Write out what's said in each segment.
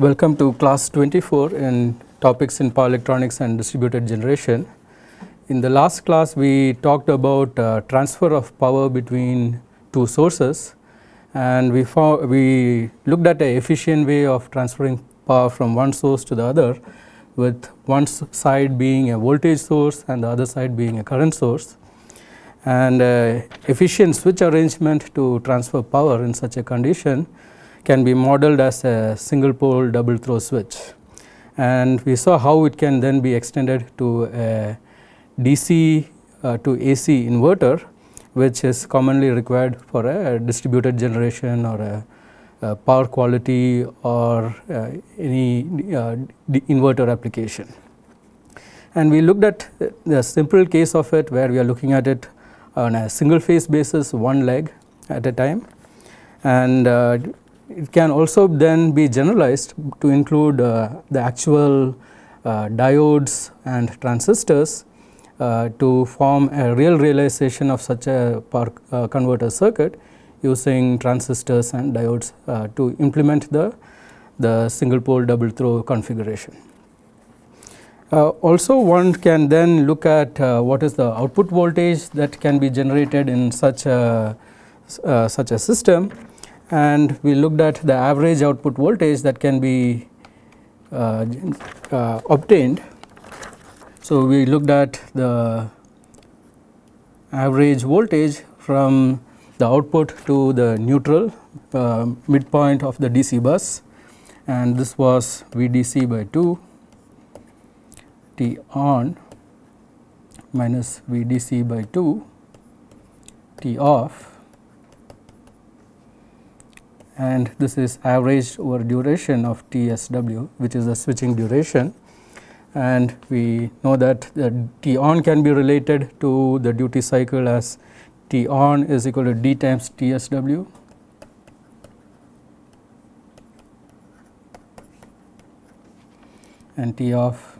Welcome to class 24 in topics in power electronics and distributed generation. In the last class we talked about uh, transfer of power between two sources and we found we looked at a efficient way of transferring power from one source to the other with one side being a voltage source and the other side being a current source and uh, efficient switch arrangement to transfer power in such a condition can be modeled as a single pole double throw switch and we saw how it can then be extended to a DC uh, to AC inverter which is commonly required for a distributed generation or a, a power quality or uh, any uh, inverter application. And we looked at the simple case of it where we are looking at it on a single phase basis one leg at a time and uh, it can also then be generalized to include uh, the actual uh, diodes and transistors uh, to form a real realization of such a power uh, converter circuit using transistors and diodes uh, to implement the, the single pole double throw configuration. Uh, also one can then look at what is the output voltage that can be generated in such a such a system and we looked at the average output voltage that can be uh, uh, obtained. So, we looked at the average voltage from the output to the neutral uh, midpoint of the DC bus and this was VDC by 2 T on minus VDC by 2 T off and this is averaged over duration of TSW which is the switching duration. And we know that the T on can be related to the duty cycle as T on is equal to D times TSW and T off.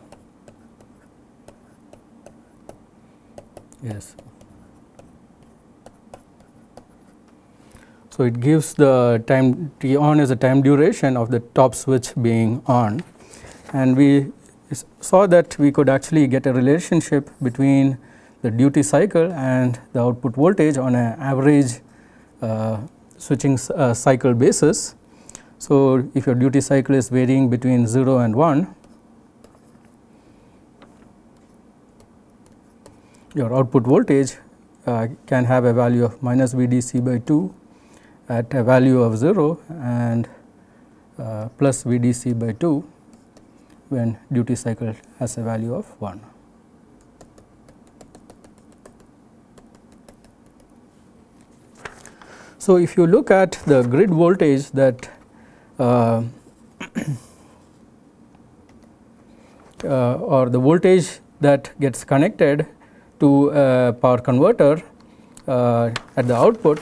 Yes So, it gives the time T on as a time duration of the top switch being on and we saw that we could actually get a relationship between the duty cycle and the output voltage on an average uh, switching uh, cycle basis. So, if your duty cycle is varying between 0 and 1 your output voltage uh, can have a value of minus VDC by 2 at a value of 0 and uh, plus VDC by 2 when duty cycle has a value of 1. So, if you look at the grid voltage that uh, uh, or the voltage that gets connected to a power converter uh, at the output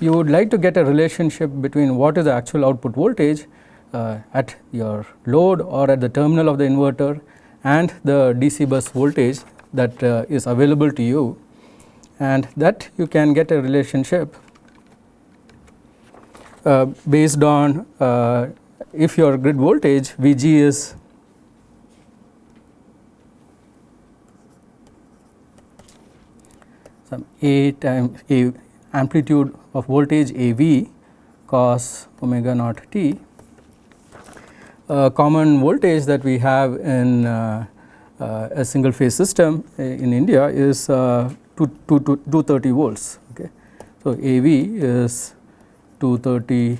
you would like to get a relationship between what is the actual output voltage uh, at your load or at the terminal of the inverter and the DC bus voltage that uh, is available to you. And that you can get a relationship uh, based on uh, if your grid voltage Vg is some A times A amplitude of voltage A v cos omega naught t. A common voltage that we have in uh, uh, a single phase system in India is uh, 230 volts. Okay. So, A v is 230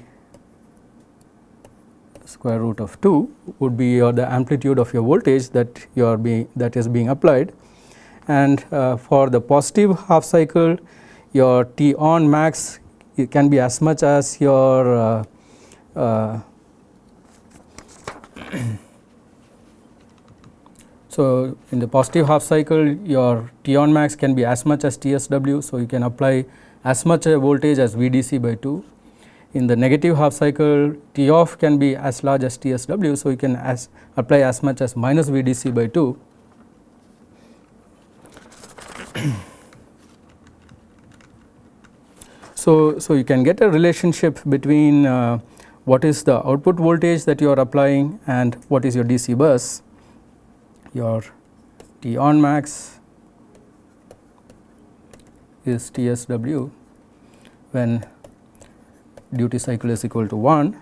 square root of 2 would be your the amplitude of your voltage that you are being that is being applied and uh, for the positive half cycle your T on max it can be as much as your uh, uh, so in the positive half cycle your T on max can be as much as TSW so you can apply as much a voltage as VDC by 2 in the negative half cycle T off can be as large as TSW so you can as apply as much as minus VDC by 2 So, so you can get a relationship between uh, what is the output voltage that you are applying and what is your DC bus, your T on max is TSW when duty cycle is equal to 1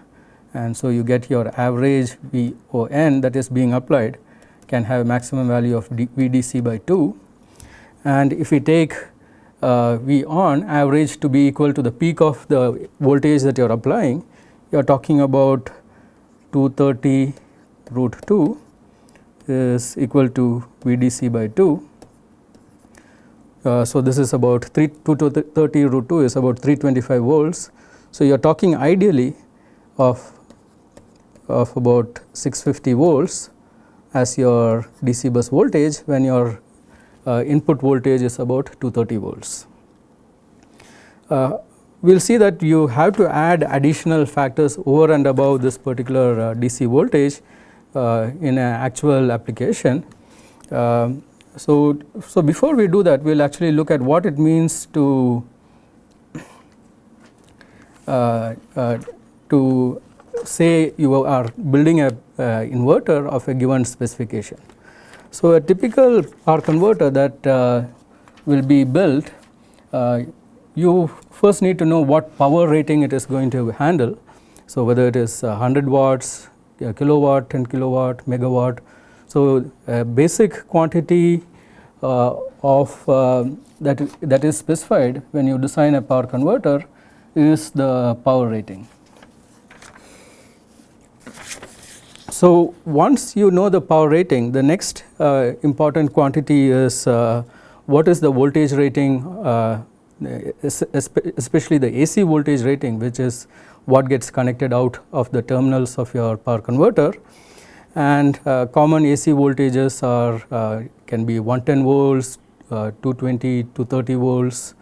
and so you get your average VON that is being applied can have a maximum value of D VDC by 2 and if we take uh, V on average to be equal to the peak of the voltage that you are applying you are talking about 230 root 2 is equal to VDC by 2. Uh, so, this is about 3 230 root 2 is about 325 volts. So, you are talking ideally of of about 650 volts as your DC bus voltage when your uh, input voltage is about 230 volts. Uh, we will see that you have to add additional factors over and above this particular uh, DC voltage uh, in an actual application. Um, so, so before we do that we will actually look at what it means to uh, uh, to say you are building a inverter of a given specification. So, a typical power converter that uh, will be built uh, you first need to know what power rating it is going to handle. So, whether it is 100 watts, kilowatt, 10 kilowatt, megawatt. So, a basic quantity uh, of uh, that that is specified when you design a power converter is the power rating. So, once you know the power rating the next uh, important quantity is uh, what is the voltage rating uh, especially the AC voltage rating which is what gets connected out of the terminals of your power converter and uh, common AC voltages are uh, can be 110 volts, uh, 220 to 30 volts,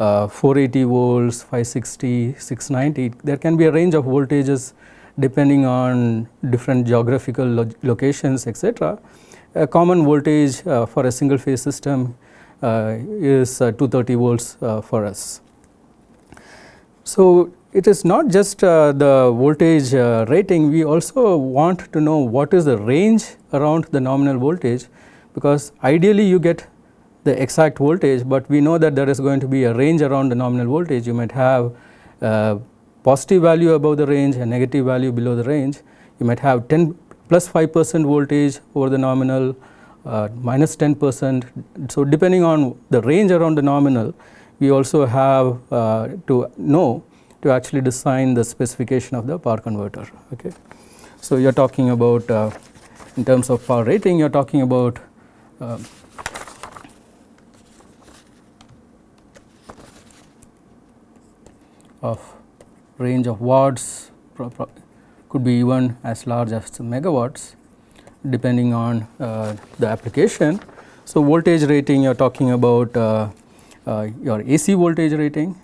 uh, 480 volts, 560, 690. There can be a range of voltages depending on different geographical lo locations etc. A common voltage uh, for a single phase system uh, is uh, 230 volts uh, for us. So, it is not just the voltage rating we also want to know what is the range around the nominal voltage because ideally you get the exact voltage, but we know that there is going to be a range around the nominal voltage you might have a positive value above the range and negative value below the range you might have 10 plus 5 percent voltage over the nominal uh, minus 10 percent. So, depending on the range around the nominal we also have uh, to know to actually design the specification of the power converter. Okay. So, you are talking about uh, in terms of power rating you are talking about uh, of range of watts could be even as large as megawatts depending on uh, the application. So, voltage rating you are talking about uh, uh, your AC voltage rating.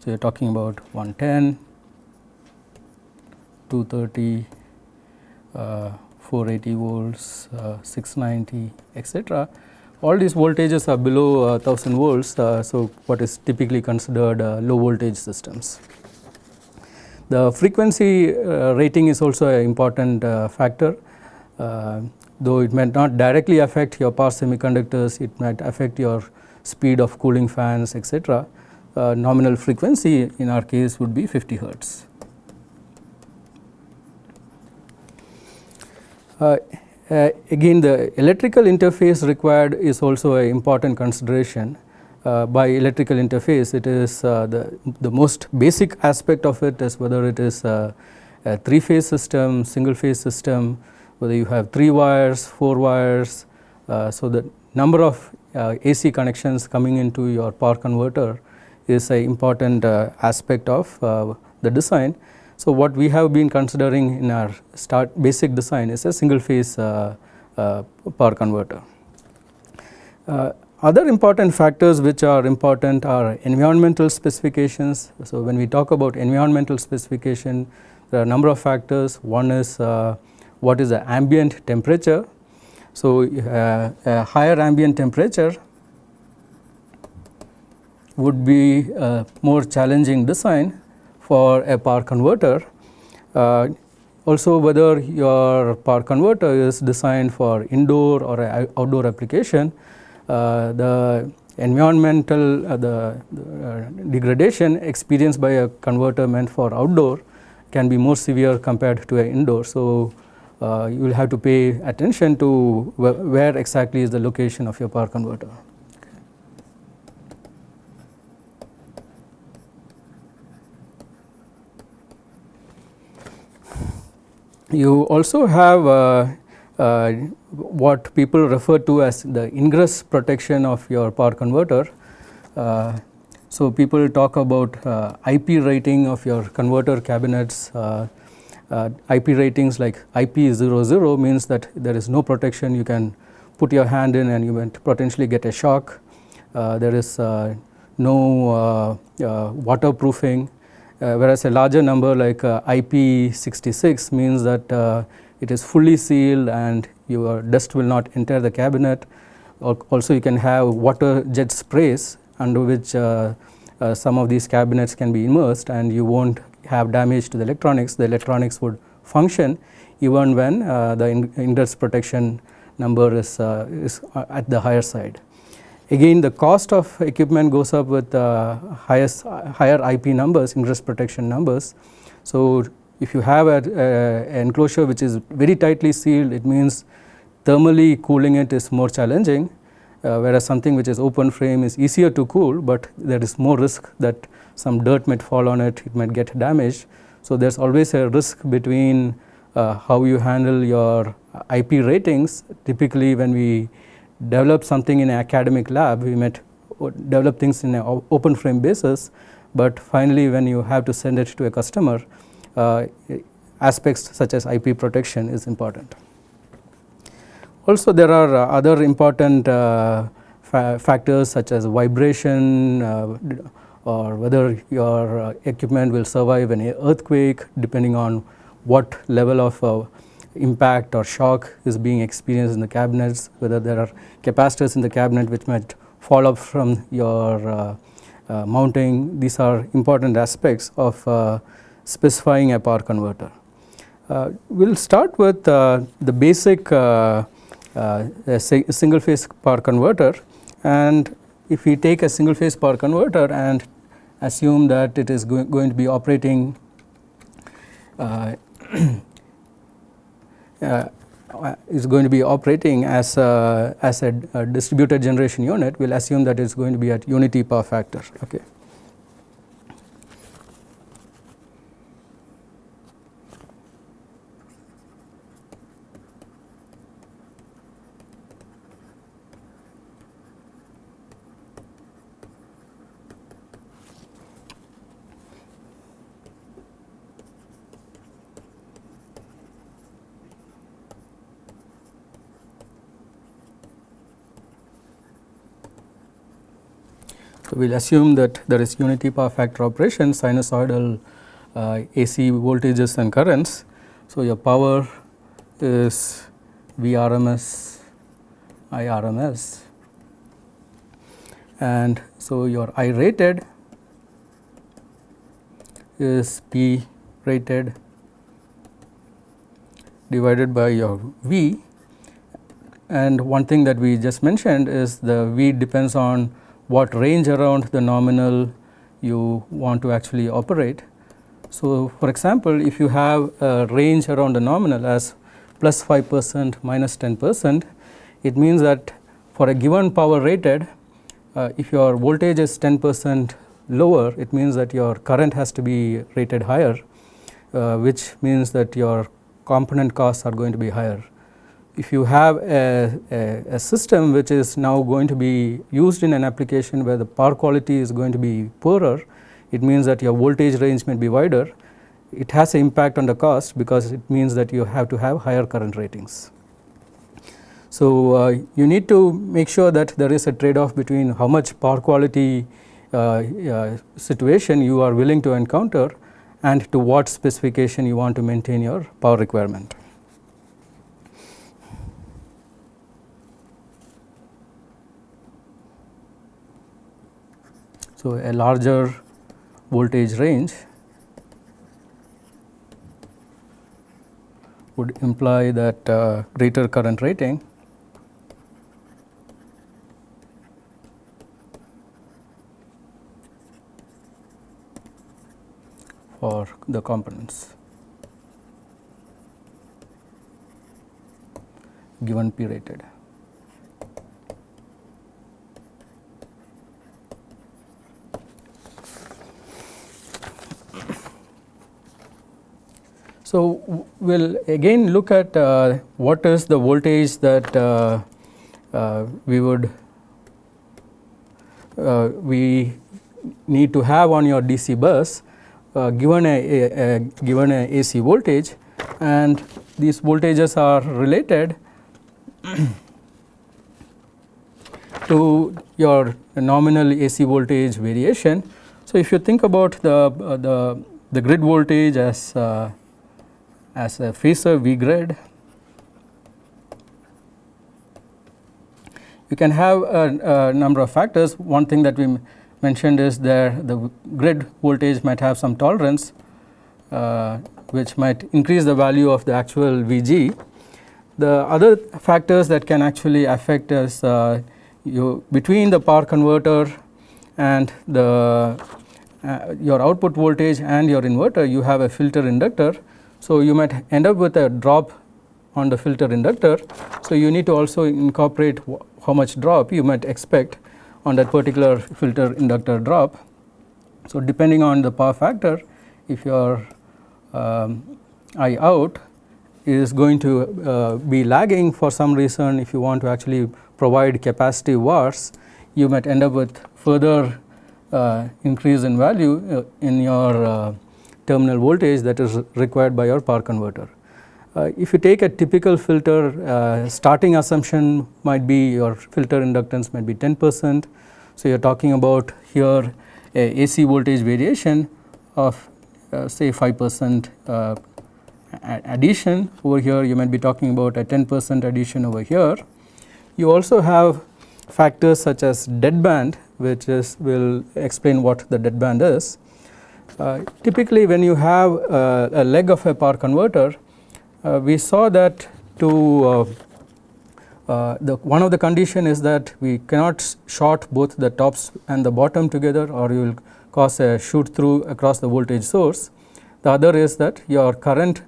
So, you are talking about 110, 230, uh, 480 volts, uh, 690 etc. All these voltages are below 1000 volts. so, what is typically considered low voltage systems. The frequency uh, rating is also an important uh, factor uh, though it might not directly affect your power semiconductors, it might affect your speed of cooling fans etc. Uh, nominal frequency in our case would be 50 hertz. Uh, again the electrical interface required is also an important consideration uh, by electrical interface it is uh, the, the most basic aspect of it is whether it is a, a 3 phase system, single phase system, whether you have 3 wires, 4 wires. Uh, so, the number of uh, AC connections coming into your power converter is an important uh, aspect of the design. So, what we have been considering in our start basic design is a single phase power converter. Other important factors which are important are environmental specifications. So, when we talk about environmental specification there are a number of factors one is uh, what is the ambient temperature. So, uh, a higher ambient temperature would be more challenging design for a power converter. Uh, also whether your power converter is designed for indoor or outdoor application, uh, the environmental uh, the, uh, degradation experienced by a converter meant for outdoor can be more severe compared to an indoor. So, uh, you will have to pay attention to wh where exactly is the location of your power converter. You also have uh, uh, what people refer to as the ingress protection of your power converter. Uh, so, people talk about uh, IP rating of your converter cabinets. Uh, uh, IP ratings like IP00 means that there is no protection. You can put your hand in and you might potentially get a shock. there is no waterproofing uh, Uh, whereas a larger number like uh, IP66 means that uh, it is fully sealed and your dust will not enter the cabinet. Also you can have water jet sprays under which uh, uh, some of these cabinets can be immersed and you not have damage to the electronics. The electronics would function even when the ingress protection number is, is at the higher side. Again the cost of equipment goes up with uh, highest, higher IP numbers, ingress protection numbers. So, if you have an enclosure which is very tightly sealed, it means thermally cooling it is more challenging, uh, whereas something which is open frame is easier to cool, but there is more risk that some dirt might fall on it, it might get damaged. So, there is always a risk between uh, how you handle your IP ratings typically when we develop something in an academic lab, we might develop things in an open frame basis, but finally when you have to send it to a customer, uh, aspects such as IP protection is important. Also there are uh, other important uh, fa factors such as vibration uh, or whether your uh, equipment will survive an earthquake depending on what level of impact or shock is being experienced in the cabinets, whether there are capacitors in the cabinet which might fall up from your uh, uh, mounting. These are important aspects of uh, specifying a power converter. Uh, we will start with uh, the basic uh, single phase power converter and if we take a single phase power converter and assume that it is go going to be operating Uh, is going to be operating as a, as a, a distributed generation unit, we will assume that it is going to be at unity power factor. Okay. We will assume that there is unity power factor operation sinusoidal uh, AC voltages and currents. So, your power is Vrms Irms and so your I rated is P rated divided by your V and one thing that we just mentioned is the V depends on what range around the nominal you want to actually operate. So, for example, if you have a range around the nominal as plus 5 percent minus 10 percent, it means that for a given power rated, uh, if your voltage is 10 percent lower, it means that your current has to be rated higher, uh, which means that your component costs are going to be higher if you have a, a, a, system which is now going to be used in an application where the power quality is going to be poorer, it means that your voltage range may be wider. It has an impact on the cost because it means that you have to have higher current ratings. So, uh, you need to make sure that there is a trade off between how much power quality uh, uh, situation you are willing to encounter and to what specification you want to maintain your power requirement. So, a larger voltage range would imply that uh, greater current rating for the components given P rated. So, we will again look at uh, what is the voltage that uh, uh, we would uh, we need to have on your DC bus uh, given a, a, a, given a AC voltage and these voltages are related to your nominal AC voltage variation. So, if you think about the uh, the the grid voltage as as a phasor V grid. You can have a, a, number of factors. One thing that we mentioned is there the grid voltage might have some tolerance uh, which might increase the value of the actual VG. The other factors that can actually affect is uh, you between the power converter and the uh, your output voltage and your inverter you have a filter inductor so, you might end up with a drop on the filter inductor. So, you need to also incorporate how much drop you might expect on that particular filter inductor drop. So, depending on the power factor if your um, I out is going to uh, be lagging for some reason if you want to actually provide capacitive watts you might end up with further uh, increase in value uh, in your uh, terminal voltage that is required by your power converter. Uh, if you take a typical filter uh, starting assumption might be your filter inductance might be 10 percent. So, you are talking about here a AC voltage variation of uh, say 5 percent uh, addition over here you might be talking about a 10 percent addition over here. You also have factors such as deadband which is will explain what the deadband is. Uh, typically when you have uh, a leg of a power converter uh, we saw that to the one of the condition is that we cannot short both the tops and the bottom together or you will cause a shoot through across the voltage source. The other is that your current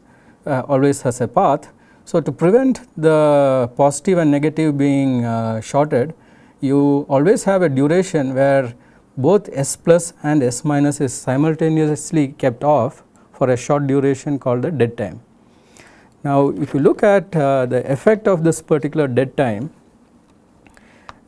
always has a path. So, to prevent the positive and negative being shorted you always have a duration where both S plus and S minus is simultaneously kept off for a short duration called the dead time. Now, if you look at uh, the effect of this particular dead time,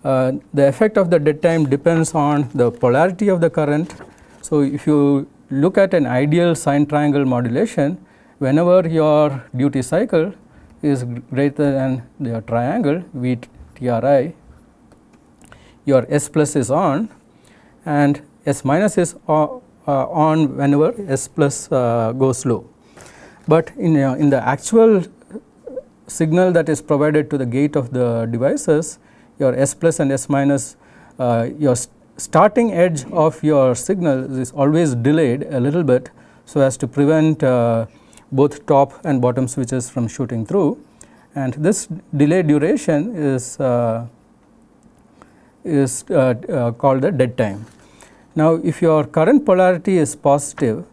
uh, the effect of the dead time depends on the polarity of the current. So, if you look at an ideal sine triangle modulation, whenever your duty cycle is greater than the triangle V T R I, your S plus is on and S minus is uh, on whenever S plus uh, goes low. But in, uh, in the actual signal that is provided to the gate of the devices your S plus and S minus your st starting edge of your signal is always delayed a little bit so as to prevent uh, both top and bottom switches from shooting through and this delay duration is uh, is uh, uh, called the dead time. Now, if your current polarity is positive,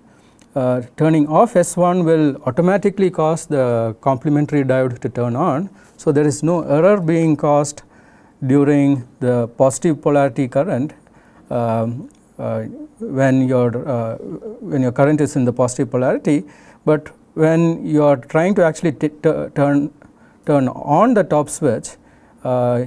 uh, turning off S1 will automatically cause the complementary diode to turn on. So, there is no error being caused during the positive polarity current um, uh, when your uh, when your current is in the positive polarity, but when you are trying to actually turn turn on the top switch, uh,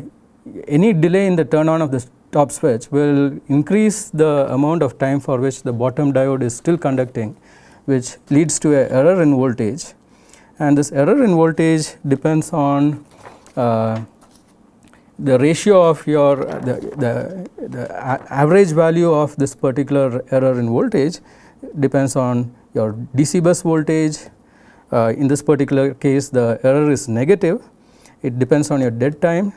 any delay in the turn on of the top switch will increase the amount of time for which the bottom diode is still conducting which leads to a error in voltage. And this error in voltage depends on uh, the ratio of your the, the, the average value of this particular error in voltage depends on your DC bus voltage. Uh, in this particular case the error is negative, it depends on your dead time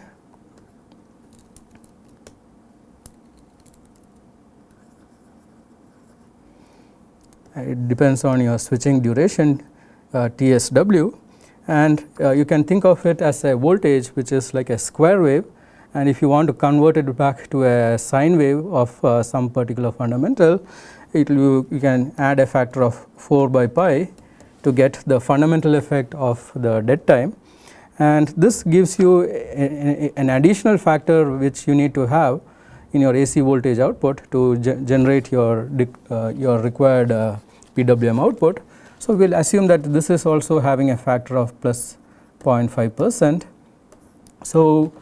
it depends on your switching duration uh, TSW and uh, you can think of it as a voltage which is like a square wave. And if you want to convert it back to a sine wave of uh, some particular fundamental it will you can add a factor of 4 by pi to get the fundamental effect of the dead time. And this gives you a, a, an additional factor which you need to have in your AC voltage output to ge generate your uh, your required uh, PWM output. So, we will assume that this is also having a factor of plus 0.5 percent. So,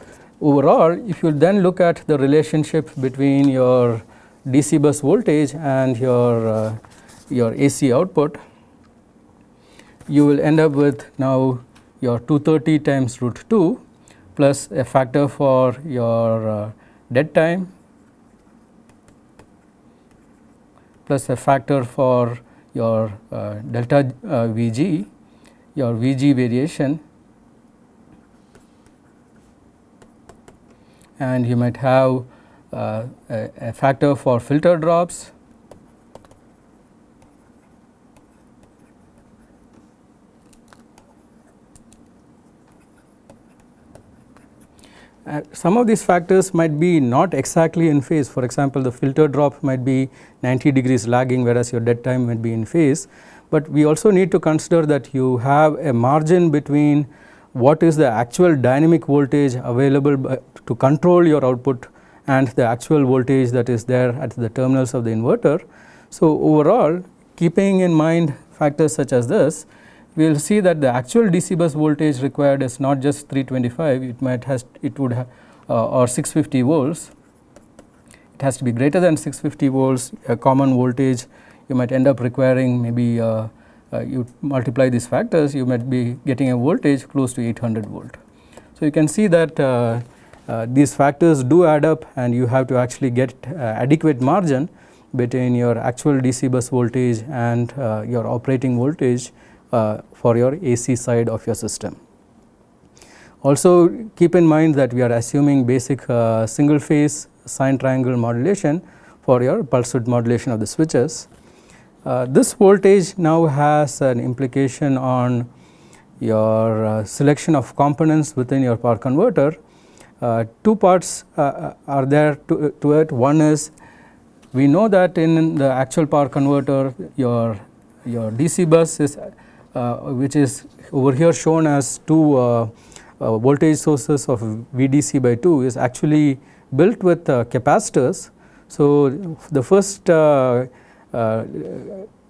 overall if you then look at the relationship between your DC bus voltage and your uh, your AC output you will end up with now your 230 times root 2 plus a factor for your uh, dead time plus a factor for your uh, delta uh, Vg, your Vg variation. And you might have uh, a, a factor for filter drops Uh, some of these factors might be not exactly in phase for example, the filter drop might be 90 degrees lagging whereas your dead time might be in phase, but we also need to consider that you have a margin between what is the actual dynamic voltage available by, to control your output and the actual voltage that is there at the terminals of the inverter. So, overall keeping in mind factors such as this we will see that the actual DC bus voltage required is not just 325 it might has it would have uh, or 650 volts. It has to be greater than 650 volts a common voltage. You might end up requiring maybe uh, uh, you multiply these factors you might be getting a voltage close to 800 volt. So, you can see that uh, uh, these factors do add up and you have to actually get uh, adequate margin between your actual DC bus voltage and your operating voltage uh, for your AC side of your system. Also keep in mind that we are assuming basic uh, single phase sine triangle modulation for your pulse width modulation of the switches. Uh, this voltage now has an implication on your uh, selection of components within your power converter. Uh, two parts uh, are there to, to, it. One is we know that in the actual power converter your, your DC bus is which is over here shown as two uh, uh, voltage sources of VDC by 2 is actually built with capacitors. So, the first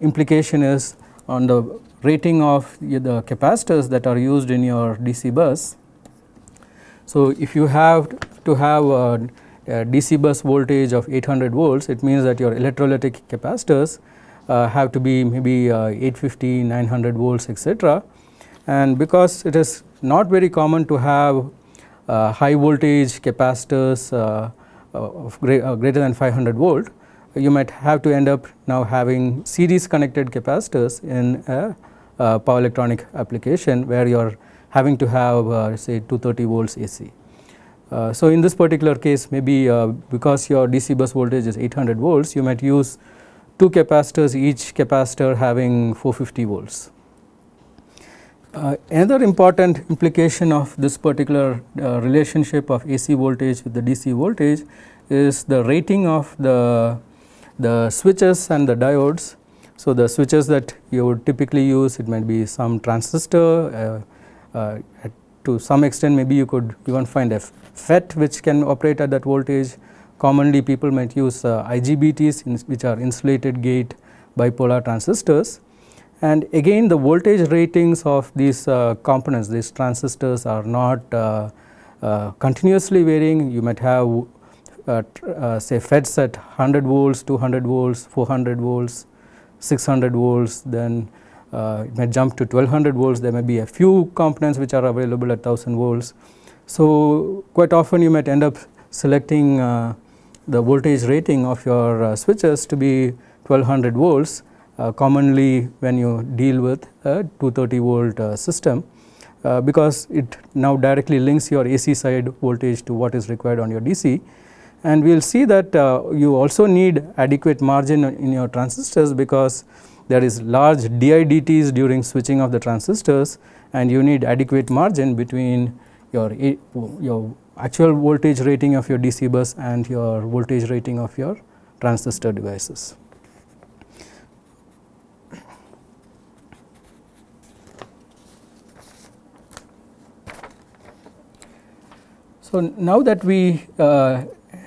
implication is on the rating of the capacitors that are used in your DC bus. So, if you have to have a, a DC bus voltage of 800 volts, it means that your electrolytic capacitors uh, have to be maybe uh, 850, 900 volts etc. And because it is not very common to have uh, high voltage capacitors of greater than 500 volt, you might have to end up now having series connected capacitors in a, a power electronic application where you are having to have uh, say 230 volts AC. Uh, so, in this particular case maybe uh, because your DC bus voltage is 800 volts you might use two capacitors each capacitor having 450 volts. Uh, another important implication of this particular uh, relationship of AC voltage with the DC voltage is the rating of the, the switches and the diodes. So, the switches that you would typically use it might be some transistor uh, uh to some extent maybe you could even find a FET which can operate at that voltage commonly people might use uh, IGBTs which are insulated gate bipolar transistors. And again the voltage ratings of these uh, components these transistors are not uh, uh continuously varying. You might have uh, uh, say FETs at 100 volts 200 volts 400 volts 600 volts then it may jump to 1200 volts. There may be a few components which are available at 1000 volts. So, quite often you might end up selecting the voltage rating of your uh, switches to be 1200 volts uh, commonly when you deal with a 230 volt uh, system uh, because it now directly links your AC side voltage to what is required on your DC and we will see that uh, you also need adequate margin in your transistors because there is large DIDTs during switching of the transistors and you need adequate margin between your, your actual voltage rating of your DC bus and your voltage rating of your transistor devices. So, now that we uh,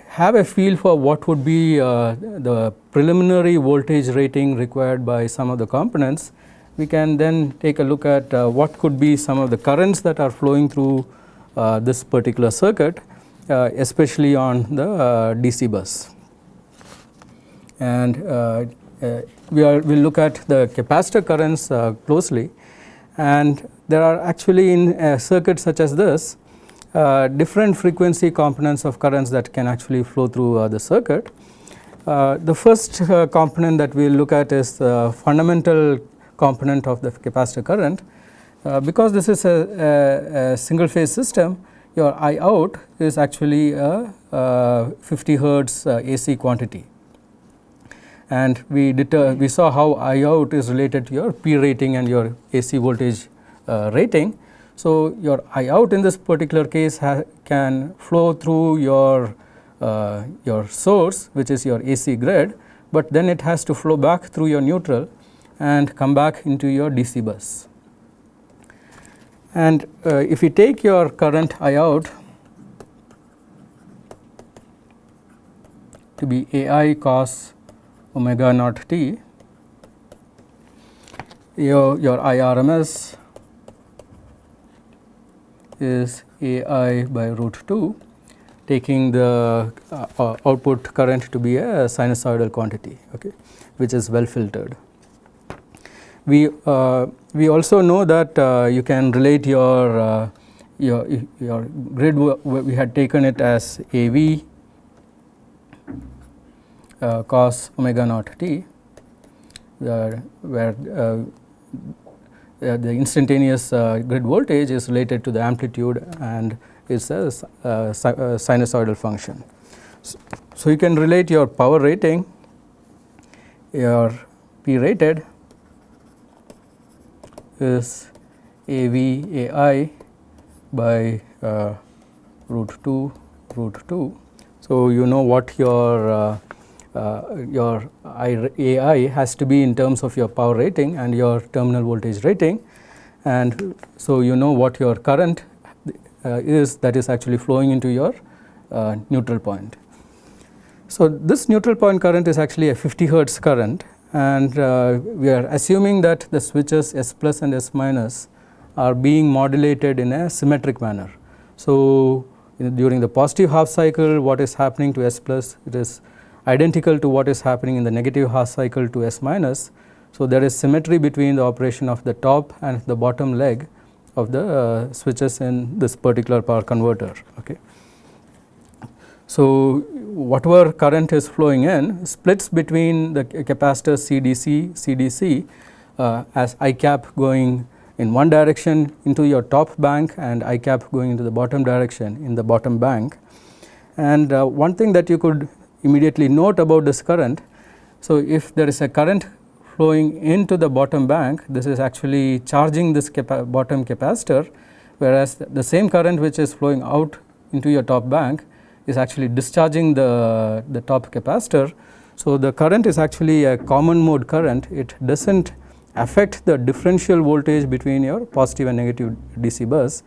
have a feel for what would be uh, the preliminary voltage rating required by some of the components, we can then take a look at uh, what could be some of the currents that are flowing through this particular circuit, uh, especially on the uh, DC bus. And we will look at the capacitor currents closely and there are actually in a circuit such as this uh, different frequency components of currents that can actually flow through uh, the circuit. Uh, the first component that we will look at is the fundamental component of the capacitor current. Because this is a, a, a, single phase system, your I out is actually a, a 50 hertz AC quantity and we we saw how I out is related to your P rating and your AC voltage uh, rating so, your I out in this particular case can flow through your uh, your source which is your AC grid, but then it has to flow back through your neutral and come back into your DC bus. And uh, if you take your current I out to be AI cos omega naught t, your, your IRMS is A i by root 2 taking the uh, output current to be a sinusoidal quantity okay, which is well filtered. We, uh, we also know that uh, you can relate your, uh, your, your grid we had taken it as A v uh, cos omega naught t where, where uh, the instantaneous uh, grid voltage is related to the amplitude and is a uh, sinusoidal function. So, so, you can relate your power rating, your P rated is A V A I by uh, root 2 root 2. So, you know what your uh, uh, your AI has to be in terms of your power rating and your terminal voltage rating and so you know what your current uh, is that is actually flowing into your uh, neutral point. So, this neutral point current is actually a 50 hertz current and uh, we are assuming that the switches S plus and S minus are being modulated in a symmetric manner. So, during the positive half cycle what is happening to S plus it is identical to what is happening in the negative half cycle to S minus. So, there is symmetry between the operation of the top and the bottom leg of the uh, switches in this particular power converter. Okay. So, whatever current is flowing in splits between the capacitor CDC, CDC uh, as I cap going in one direction into your top bank and I cap going into the bottom direction in the bottom bank. And uh, one thing that you could immediately note about this current. So, if there is a current flowing into the bottom bank, this is actually charging this capa bottom capacitor, whereas the same current which is flowing out into your top bank is actually discharging the, the top capacitor. So, the current is actually a common mode current, it does not affect the differential voltage between your positive and negative DC bus.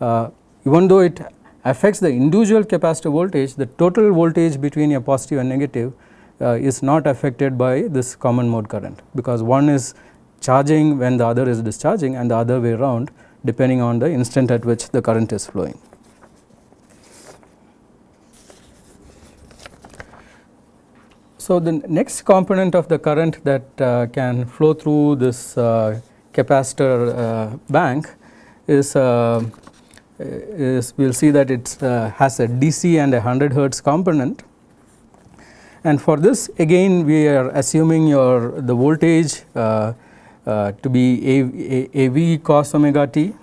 Uh, even though it affects the individual capacitor voltage, the total voltage between a positive and negative uh, is not affected by this common mode current because one is charging when the other is discharging and the other way around depending on the instant at which the current is flowing. So, the next component of the current that uh, can flow through this uh, capacitor uh, bank is uh, is we will see that it uh, has a DC and a 100 hertz component. And for this again we are assuming your the voltage to be AV cos omega t.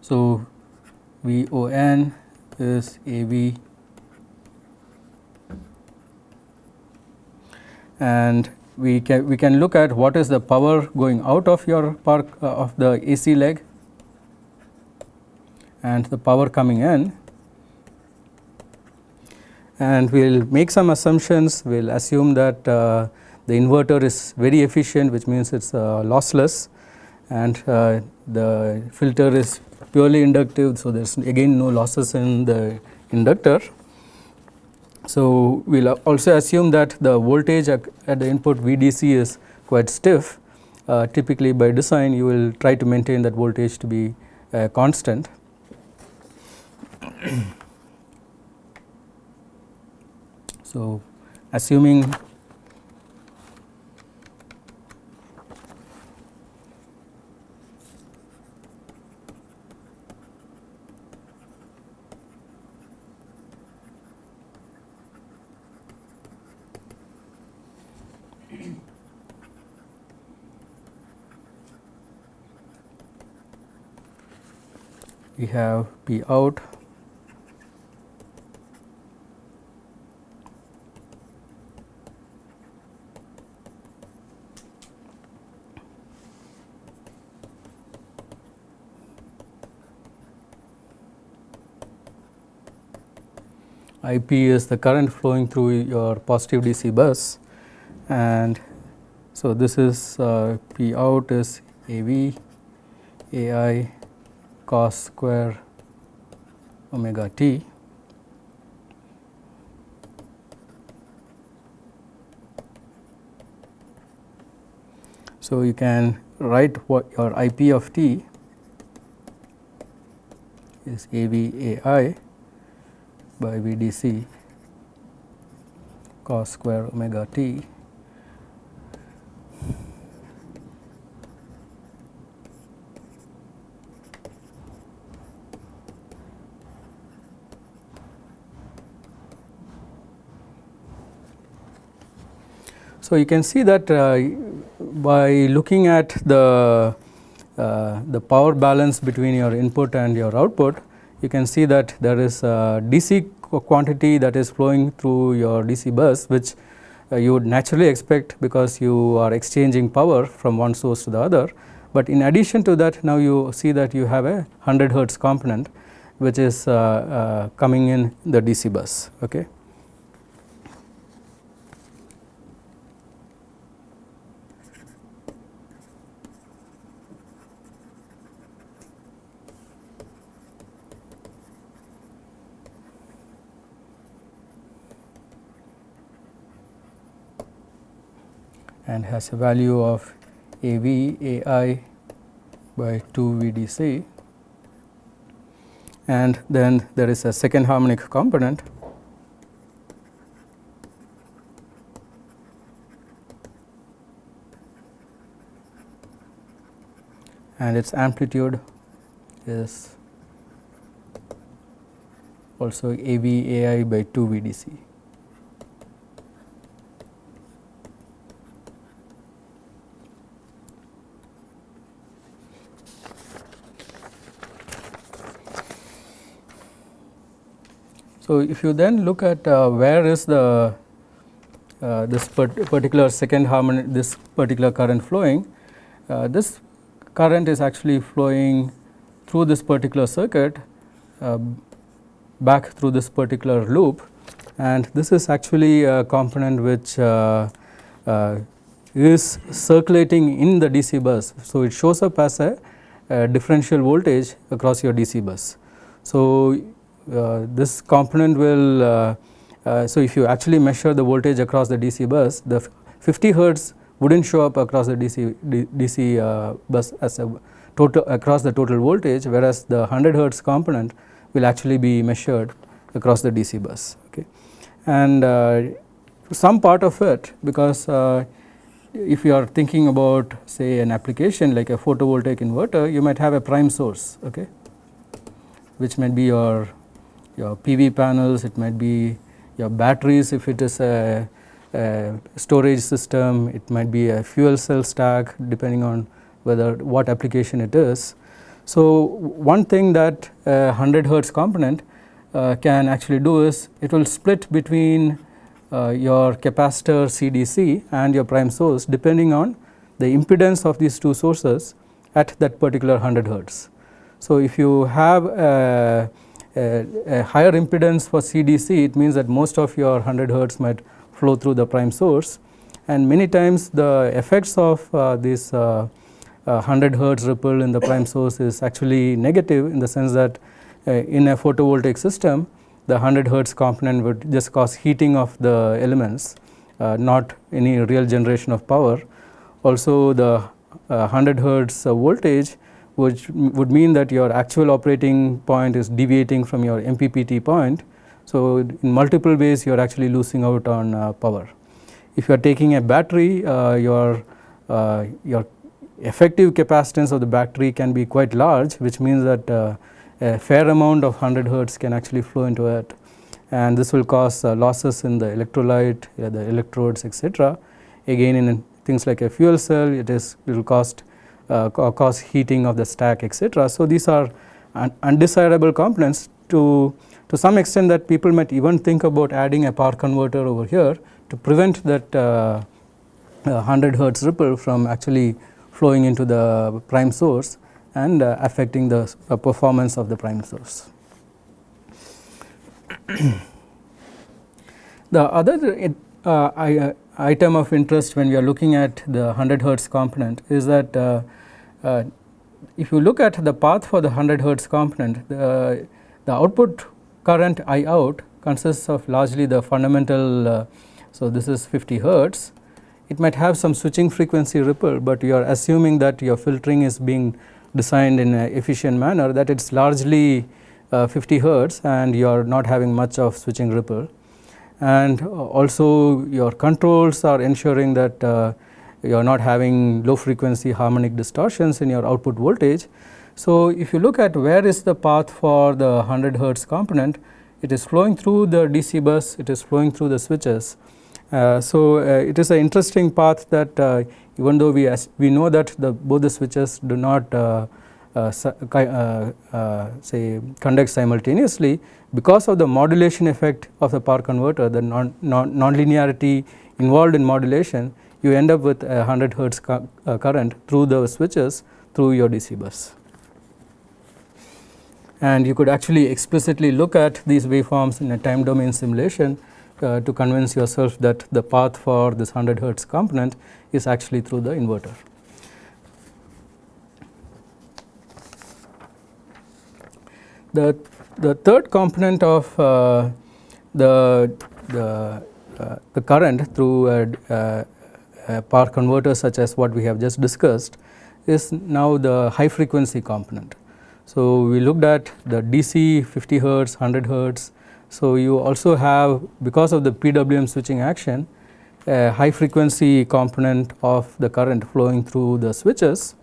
So, VON is A B. And we can we can look at what is the power going out of your park uh, of the AC leg and the power coming in. And we will make some assumptions. We will assume that uh, the inverter is very efficient which means it is uh, lossless. And uh, the filter is purely inductive so there is again no losses in the inductor. So, we will also assume that the voltage at the input VDC is quite stiff uh, typically by design you will try to maintain that voltage to be uh, constant. so, assuming we have P out. IP is the current flowing through your positive DC bus. And so this is uh, P out is AV AI cos square omega t So, you can write what your IP of t is AVAI by VDC cos square omega t So, you can see that uh, by looking at the uh, the power balance between your input and your output, you can see that there is a DC quantity that is flowing through your DC bus which uh, you would naturally expect because you are exchanging power from one source to the other. But in addition to that now you see that you have a 100 hertz component which is uh, uh, coming in the DC bus. Okay. And has a value of A v A i by 2 V d c and then there is a second harmonic component and its amplitude is also A v A i by 2 V d c. So, if you then look at uh, where is the uh, this particular second harmonic this particular current flowing, uh, this current is actually flowing through this particular circuit uh, back through this particular loop and this is actually a component which uh, uh, is circulating in the DC bus. So, it shows up as a, a differential voltage across your DC bus. So, this component will uh, uh, so if you actually measure the voltage across the DC bus the 50 hertz would not show up across the DC, DC bus as a total across the total voltage whereas the 100 hertz component will actually be measured across the DC bus okay? And uh, some part of it because uh, if you are thinking about say an application like a photovoltaic inverter you might have a prime source okay? Which might be your your PV panels, it might be your batteries if it is a, a, storage system, it might be a fuel cell stack depending on whether what application it is. So, one thing that a 100 hertz component uh, can actually do is it will split between uh, your capacitor CDC and your prime source depending on the impedance of these two sources at that particular 100 hertz. So, if you have a, a, higher impedance for CDC it means that most of your 100 hertz might flow through the prime source and many times the effects of uh, this uh, 100 hertz ripple in the prime source is actually negative in the sense that uh, in a photovoltaic system the 100 hertz component would just cause heating of the elements uh, not any real generation of power. Also the 100 uh, hertz uh, voltage which would mean that your actual operating point is deviating from your MPPT point. So, in multiple ways you are actually losing out on uh, power. If you are taking a battery your your effective capacitance of the battery can be quite large which means that uh, a fair amount of 100 hertz can actually flow into it and this will cause uh, losses in the electrolyte, uh, the electrodes etc. Again in things like a fuel cell it is it will cost uh, cause heating of the stack etc. So, these are un undesirable components to to some extent that people might even think about adding a power converter over here to prevent that uh, 100 hertz ripple from actually flowing into the prime source and uh, affecting the uh, performance of the prime source. the other uh, item of interest when we are looking at the 100 hertz component is that uh, uh, if you look at the path for the 100 hertz component the, the output current I out consists of largely the fundamental uh, so this is 50 hertz it might have some switching frequency ripple, but you are assuming that your filtering is being designed in an efficient manner that it is largely uh, 50 hertz and you are not having much of switching ripple. And also your controls are ensuring that uh, you are not having low frequency harmonic distortions in your output voltage. So, if you look at where is the path for the 100 hertz component, it is flowing through the DC bus, it is flowing through the switches uh, so, uh, it is an interesting path that uh, even though we we know that the both the switches do not say conduct simultaneously because of the modulation effect of the power converter the non, non nonlinearity involved in modulation you end up with a 100 hertz current through the switches through your DC bus and you could actually explicitly look at these waveforms in a time domain simulation uh, to convince yourself that the path for this 100 hertz component is actually through the inverter. The, the third component of uh, the, the, uh, the current through a, a power converter such as what we have just discussed is now the high frequency component. So, we looked at the DC 50 hertz, 100 hertz, so, you also have because of the PWM switching action a high frequency component of the current flowing through the switches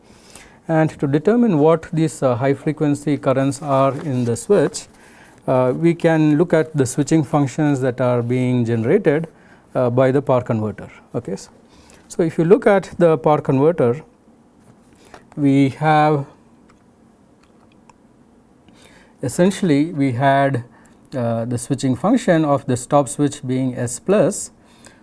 and to determine what these uh, high frequency currents are in the switch uh, we can look at the switching functions that are being generated uh, by the power converter. Okay. So, if you look at the power converter we have essentially we had uh, the switching function of the stop switch being S plus.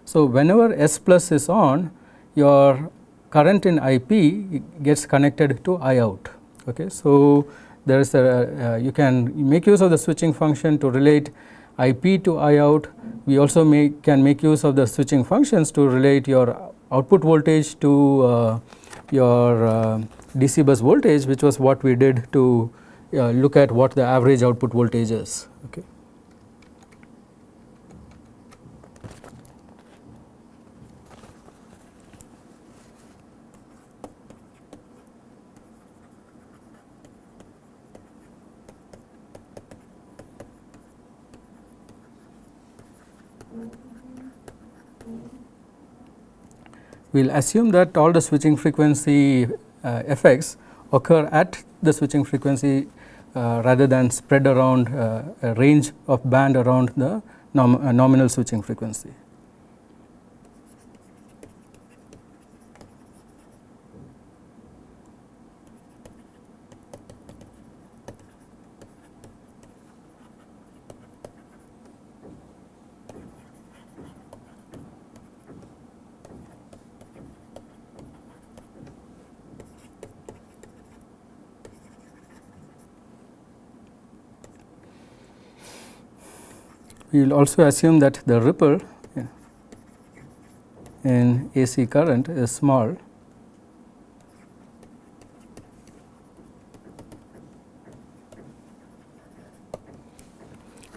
So, whenever S plus is on your current in IP gets connected to I out. Okay. So, there is a uh, you can make use of the switching function to relate IP to I out. We also make can make use of the switching functions to relate your output voltage to uh, your uh, DC bus voltage which was what we did to uh, look at what the average output voltage is. Okay. We will assume that all the switching frequency uh, effects occur at the switching frequency uh, rather than spread around uh, a range of band around the nom uh, nominal switching frequency. We will also assume that the ripple in AC current is small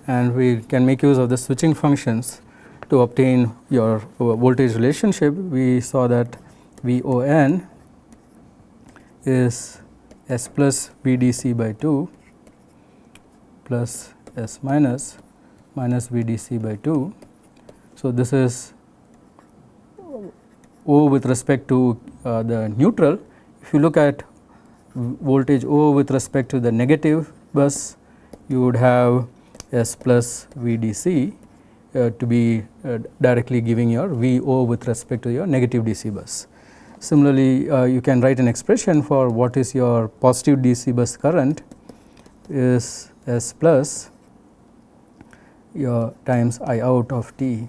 and we can make use of the switching functions to obtain your voltage relationship. We saw that V O n is S plus V d c by 2 plus S minus minus V d c by 2. So, this is O with respect to uh, the neutral. If you look at voltage O with respect to the negative bus, you would have S plus V d c uh, to be uh, directly giving your V O with respect to your negative DC bus. Similarly, uh, you can write an expression for what is your positive DC bus current is S plus your times I out of t.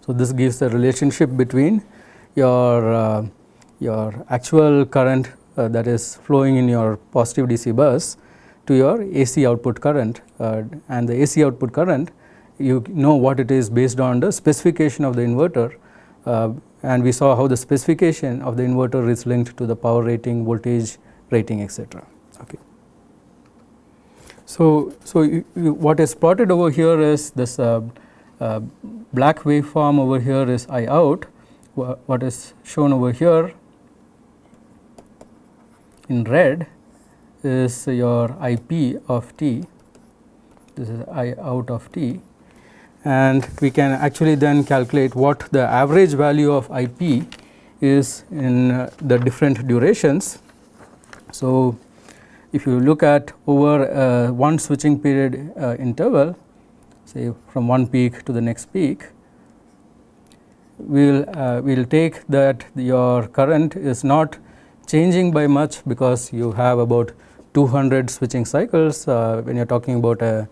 So, this gives the relationship between your uh, your actual current uh, that is flowing in your positive DC bus to your AC output current uh, and the AC output current you know what it is based on the specification of the inverter uh, and we saw how the specification of the inverter is linked to the power rating, voltage rating etc. So, so you, you, what is plotted over here is this uh, uh, black waveform over here is I out, what is shown over here in red is your I p of t, this is I out of t. And we can actually then calculate what the average value of I p is in uh, the different durations. So, if you look at over uh, one switching period uh, interval say from one peak to the next peak, we will uh, we will take that your current is not changing by much because you have about 200 switching cycles uh, when you are talking about a,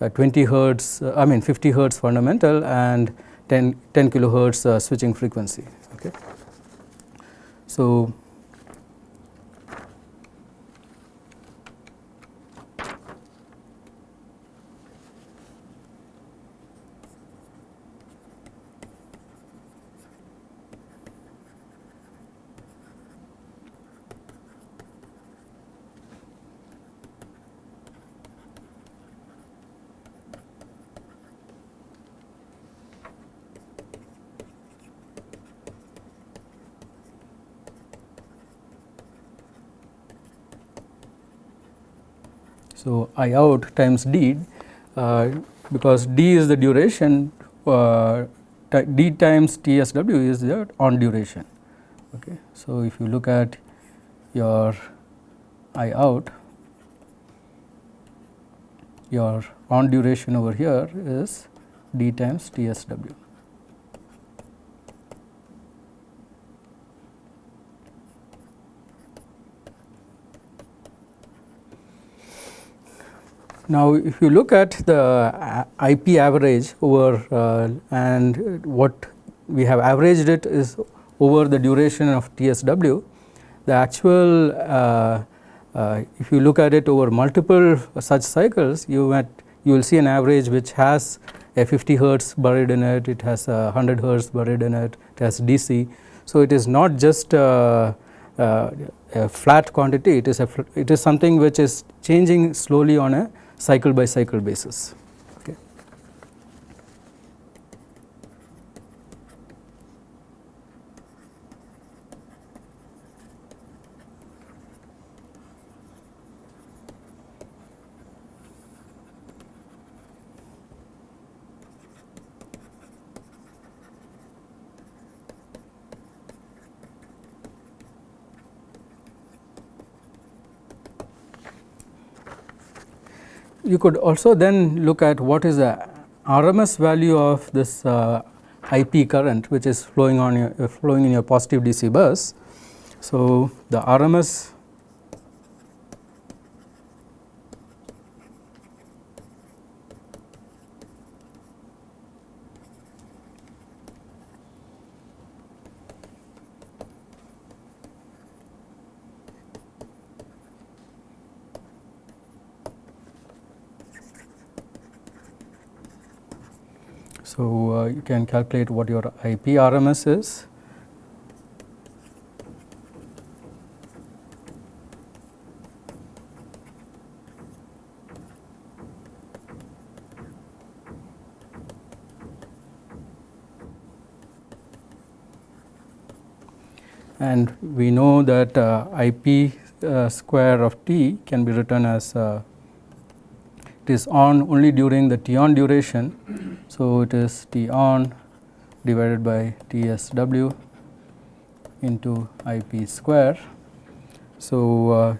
a 20 hertz uh, I mean 50 hertz fundamental and 10, 10 kilohertz uh, switching frequency. Okay. So, So, I out times d uh, because d is the duration uh, d times TSW is the on duration. Okay. So, if you look at your I out your on duration over here is d times TSW. Now, if you look at the uh, IP average over uh, and what we have averaged it is over the duration of TSW, the actual uh, uh, if you look at it over multiple such cycles, you might you will see an average which has a 50 hertz buried in it, it has a 100 hertz buried in it, it has DC. So, it is not just uh, uh, a flat quantity, it is a it is something which is changing slowly on a cycle by cycle basis. Okay. You could also then look at what is the RMS value of this uh, IP current which is flowing on your flowing in your positive DC bus. So, the RMS you can calculate what your IP RMS is and we know that uh, IP uh, square of t can be written as uh, it is on only during the t on duration. So, it is t on divided by T s w into I p square. So, uh,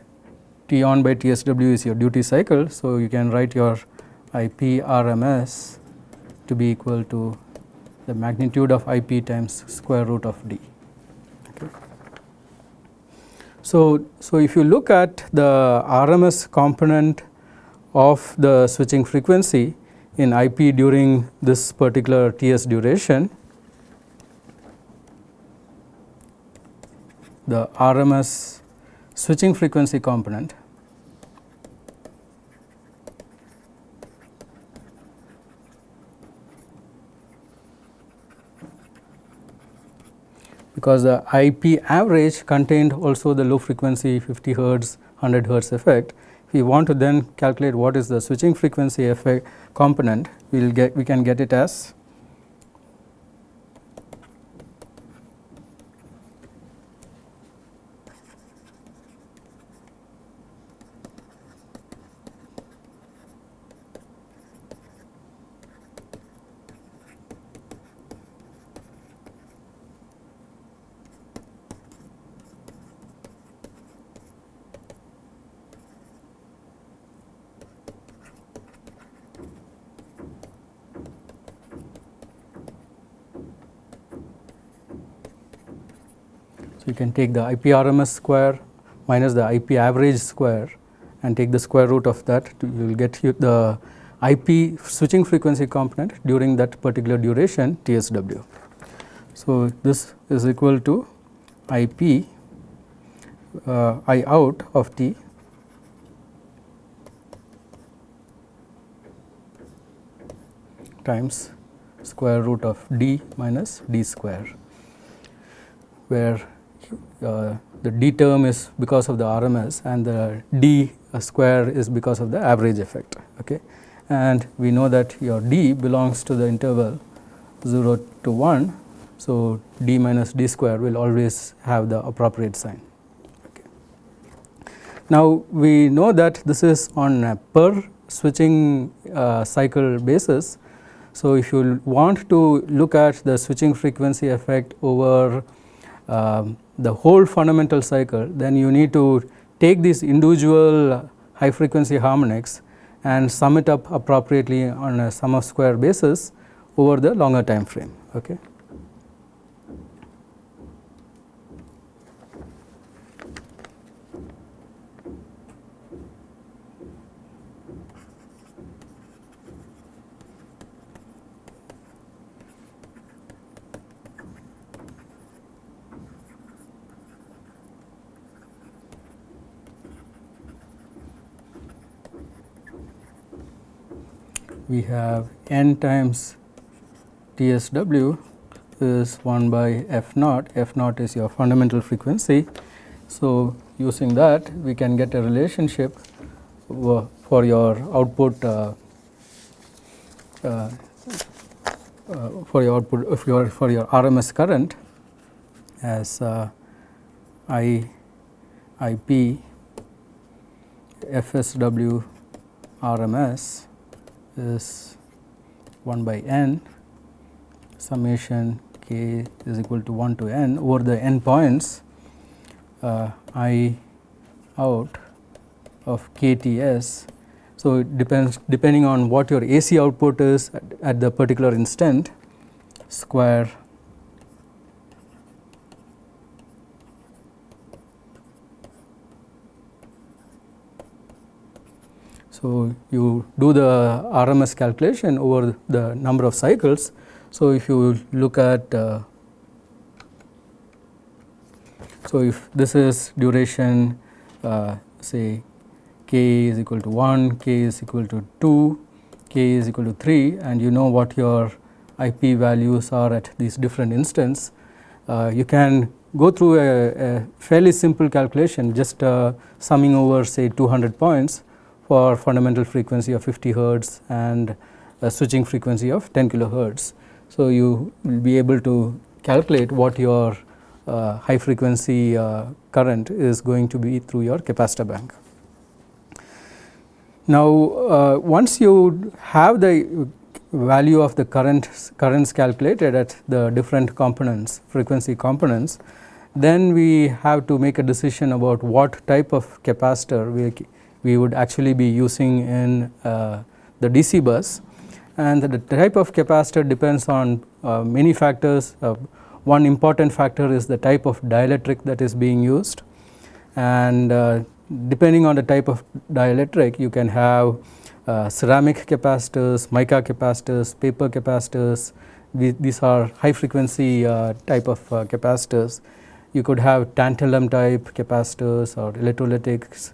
T on by T s w is your duty cycle. So, you can write your I p R M S to be equal to the magnitude of I p times square root of d. So, so if you look at the RMS component of the switching frequency in IP during this particular TS duration, the RMS switching frequency component because the IP average contained also the low frequency 50 hertz 100 hertz effect. We want to then calculate what is the switching frequency effect component, we will get we can get it as you can take the IP RMS square minus the IP average square and take the square root of that to, you will get you the IP switching frequency component during that particular duration TSW. So, this is equal to IP uh, I out of T times square root of d minus d square where uh, the d term is because of the RMS and the d square is because of the average effect. Okay. And we know that your d belongs to the interval 0 to 1. So, d minus d square will always have the appropriate sign. Okay. Now, we know that this is on a per switching uh, cycle basis. So, if you want to look at the switching frequency effect over um, the whole fundamental cycle, then you need to take these individual high frequency harmonics and sum it up appropriately on a sum of square basis over the longer time frame. Okay. We have n times TSW is 1 by f naught, f naught is your fundamental frequency. So, using that we can get a relationship for your output uh, uh, uh, for your output for your RMS current as uh, I IP FSW RMS is 1 by n summation k is equal to 1 to n over the n points uh, i out of kts. So, it depends depending on what your AC output is at, at the particular instant square So, you do the RMS calculation over the number of cycles. So, if you look at uh, so if this is duration uh, say k is equal to 1, k is equal to 2, k is equal to 3 and you know what your IP values are at these different instance, uh, you can go through a, a fairly simple calculation just uh, summing over say 200 points for fundamental frequency of 50 hertz and a switching frequency of 10 kilohertz. So, you will be able to calculate what your uh, high frequency uh, current is going to be through your capacitor bank. Now, uh, once you have the value of the current currents calculated at the different components frequency components, then we have to make a decision about what type of capacitor we, we would actually be using in uh, the DC bus and the type of capacitor depends on uh, many factors. Uh, one important factor is the type of dielectric that is being used and uh, depending on the type of dielectric you can have uh, ceramic capacitors, mica capacitors, paper capacitors, these are high frequency uh, type of uh, capacitors. You could have tantalum type capacitors or electrolytics.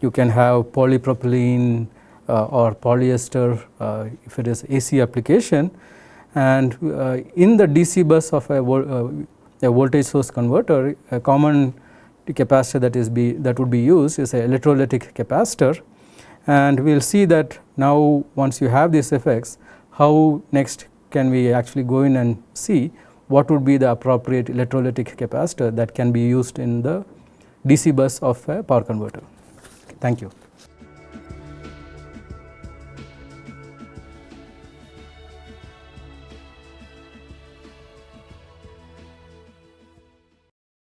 You can have polypropylene uh, or polyester uh, if it is AC application and uh, in the DC bus of a, a voltage source converter a common capacitor that is be that would be used is a electrolytic capacitor and we will see that now once you have these effects how next can we actually go in and see what would be the appropriate electrolytic capacitor that can be used in the DC bus of a power converter. Thank you.